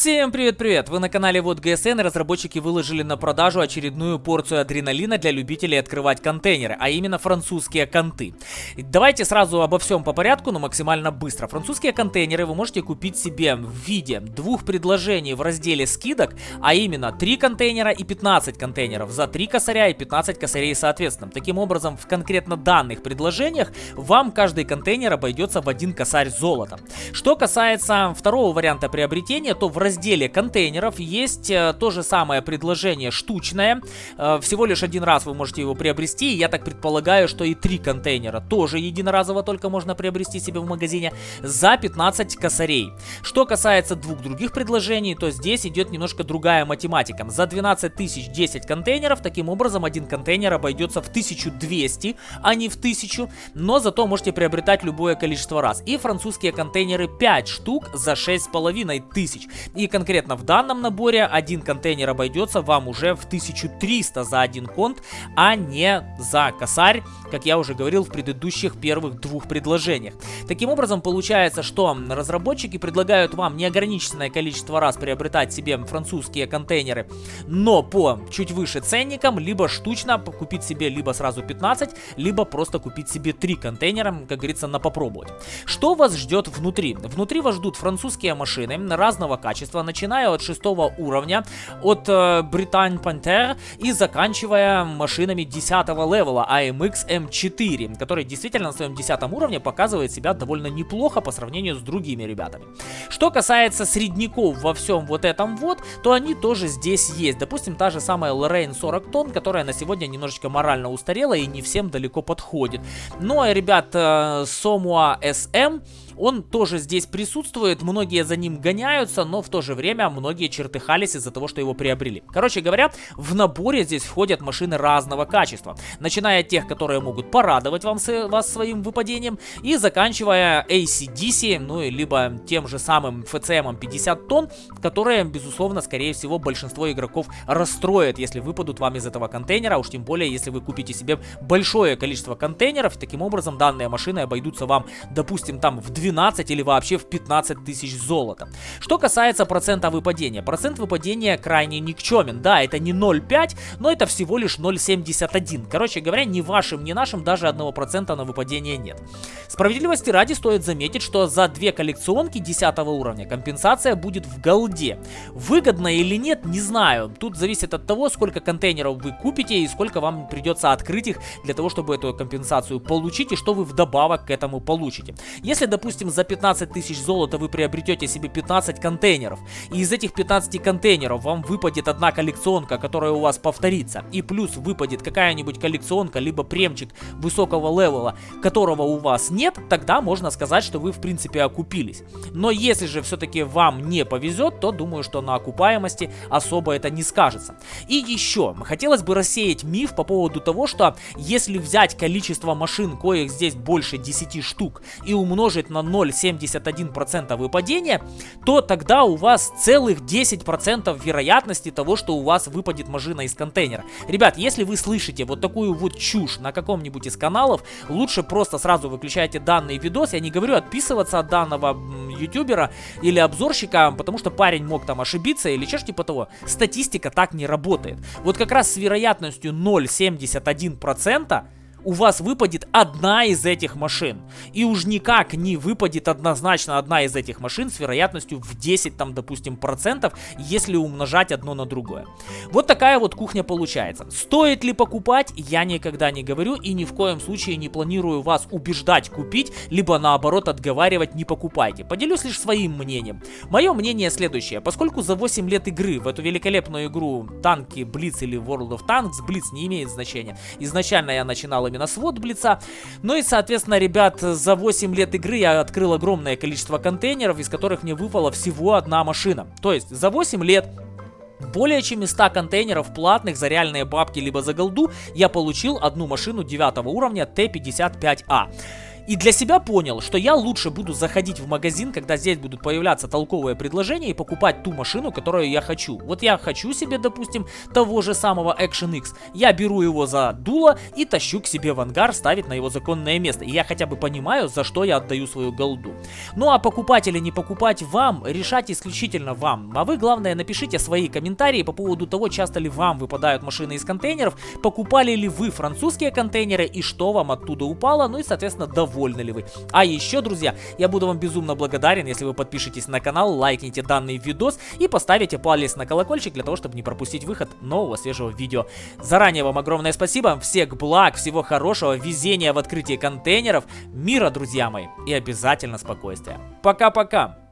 Всем привет-привет! Вы на канале Вот ГСН разработчики выложили на продажу очередную порцию адреналина для любителей открывать контейнеры, а именно французские конты. Давайте сразу обо всем по порядку, но максимально быстро. Французские контейнеры вы можете купить себе в виде двух предложений в разделе скидок, а именно 3 контейнера и 15 контейнеров за 3 косаря и 15 косарей соответственно. Таким образом, в конкретно данных предложениях вам каждый контейнер обойдется в один косарь золота. Что касается второго варианта приобретения, то в разделе контейнеров есть э, то же самое предложение штучное. Э, всего лишь один раз вы можете его приобрести. Я так предполагаю, что и три контейнера тоже единоразово только можно приобрести себе в магазине за 15 косарей. Что касается двух других предложений, то здесь идет немножко другая математика. За 12 тысяч 10 контейнеров, таким образом один контейнер обойдется в 1200, а не в 1000, но зато можете приобретать любое количество раз. И французские контейнеры 5 штук за 6500. И конкретно в данном наборе один контейнер обойдется вам уже в 1300 за один конт, а не за косарь, как я уже говорил в предыдущих первых двух предложениях. Таким образом, получается, что разработчики предлагают вам неограниченное количество раз приобретать себе французские контейнеры, но по чуть выше ценникам, либо штучно купить себе либо сразу 15, либо просто купить себе 3 контейнера, как говорится, на попробовать. Что вас ждет внутри? Внутри вас ждут французские машины разного качества, качества, начиная от шестого уровня, от э, Британь Panther и заканчивая машинами 10 левела AMX M4, который действительно на своем 10 уровне показывает себя довольно неплохо по сравнению с другими ребятами. Что касается средняков во всем вот этом вот, то они тоже здесь есть. Допустим, та же самая Lorraine 40 тонн, которая на сегодня немножечко морально устарела и не всем далеко подходит. Ну а ребят, э, Somua SM он тоже здесь присутствует, многие за ним гоняются, но в то же время многие чертыхались из-за того, что его приобрели. Короче говоря, в наборе здесь входят машины разного качества, начиная от тех, которые могут порадовать вам, вас своим выпадением, и заканчивая ACDC, ну и либо тем же самым FCM 50 тонн, которые, безусловно, скорее всего, большинство игроков расстроят, если выпадут вам из этого контейнера, а уж тем более, если вы купите себе большое количество контейнеров, таким образом данные машины обойдутся вам, допустим, там в 12 12 или вообще в 15 тысяч золота. Что касается процента выпадения. Процент выпадения крайне никчемен. Да, это не 0,5, но это всего лишь 0,71. Короче говоря, ни вашим, ни нашим даже 1% на выпадение нет. Справедливости ради стоит заметить, что за две коллекционки 10 уровня компенсация будет в голде. Выгодно или нет, не знаю. Тут зависит от того, сколько контейнеров вы купите и сколько вам придется открыть их для того, чтобы эту компенсацию получить и что вы вдобавок к этому получите. Если, допустим, допустим, за 15 тысяч золота вы приобретете себе 15 контейнеров, и из этих 15 контейнеров вам выпадет одна коллекционка, которая у вас повторится, и плюс выпадет какая-нибудь коллекционка, либо премчик высокого левела, которого у вас нет, тогда можно сказать, что вы в принципе окупились. Но если же все-таки вам не повезет, то думаю, что на окупаемости особо это не скажется. И еще, хотелось бы рассеять миф по поводу того, что если взять количество машин, коих здесь больше 10 штук, и умножить на 0,71% выпадения, то тогда у вас целых 10% вероятности того, что у вас выпадет машина из контейнера. Ребят, если вы слышите вот такую вот чушь на каком-нибудь из каналов, лучше просто сразу выключайте данный видос. Я не говорю отписываться от данного ютубера или обзорщика, потому что парень мог там ошибиться или что типа того. Статистика так не работает. Вот как раз с вероятностью 0,71% у вас выпадет одна из этих машин. И уж никак не выпадет однозначно одна из этих машин с вероятностью в 10, там, допустим, процентов, если умножать одно на другое. Вот такая вот кухня получается. Стоит ли покупать, я никогда не говорю и ни в коем случае не планирую вас убеждать купить, либо наоборот отговаривать не покупайте. Поделюсь лишь своим мнением. Мое мнение следующее. Поскольку за 8 лет игры в эту великолепную игру танки Blitz или World of Tanks, Blitz не имеет значения. Изначально я начинал именно свод Блица. Ну и, соответственно, ребят, за 8 лет игры я открыл огромное количество контейнеров, из которых мне выпала всего одна машина. То есть за 8 лет более чем из 100 контейнеров платных за реальные бабки либо за голду я получил одну машину 9 уровня Т-55А. И для себя понял, что я лучше буду заходить в магазин, когда здесь будут появляться толковые предложения и покупать ту машину, которую я хочу. Вот я хочу себе, допустим, того же самого Action X. Я беру его за дуло и тащу к себе в ангар, ставить на его законное место. И я хотя бы понимаю, за что я отдаю свою голду. Ну а покупать или не покупать вам, решать исключительно вам. А вы, главное, напишите свои комментарии по поводу того, часто ли вам выпадают машины из контейнеров, покупали ли вы французские контейнеры и что вам оттуда упало, ну и, соответственно, довольны ли вы. А еще, друзья, я буду вам безумно благодарен, если вы подпишетесь на канал, лайкните данный видос и поставите палец на колокольчик для того, чтобы не пропустить выход нового свежего видео. Заранее вам огромное спасибо, всех благ, всего хорошего, везения в открытии контейнеров, мира, друзья мои, и обязательно спокойствия. Пока-пока!